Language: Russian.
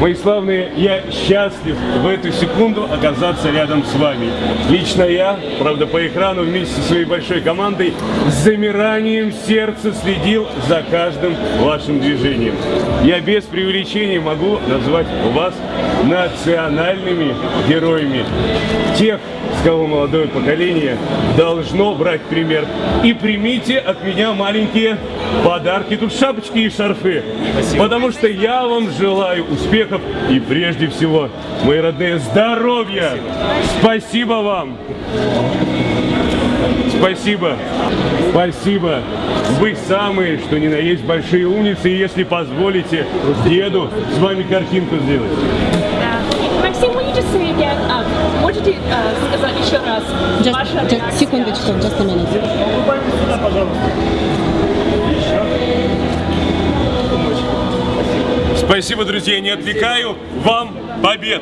Мои славные, я счастлив в эту секунду оказаться рядом с вами. Лично я, правда, по экрану вместе со своей большой командой с замиранием сердца следил за каждым вашим движением. Я без преувеличения могу назвать вас национальными героями. Тех, с кого молодое поколение должно брать пример. И примите от меня маленькие подарки. Тут шапочки и шарфы. Потому что я вам желаю успехов и прежде всего, мои родные, здоровья. Спасибо вам. Спасибо. Спасибо. Вы самые, что ни на есть, большие умницы. И если позволите, деду с вами картинку сделать. Максим, will you just say again, what did you uh, сказать еще раз? Just, Ваша just, реакция. секундочку, just a minute. Спасибо, друзья, не отвлекаю. Вам побед!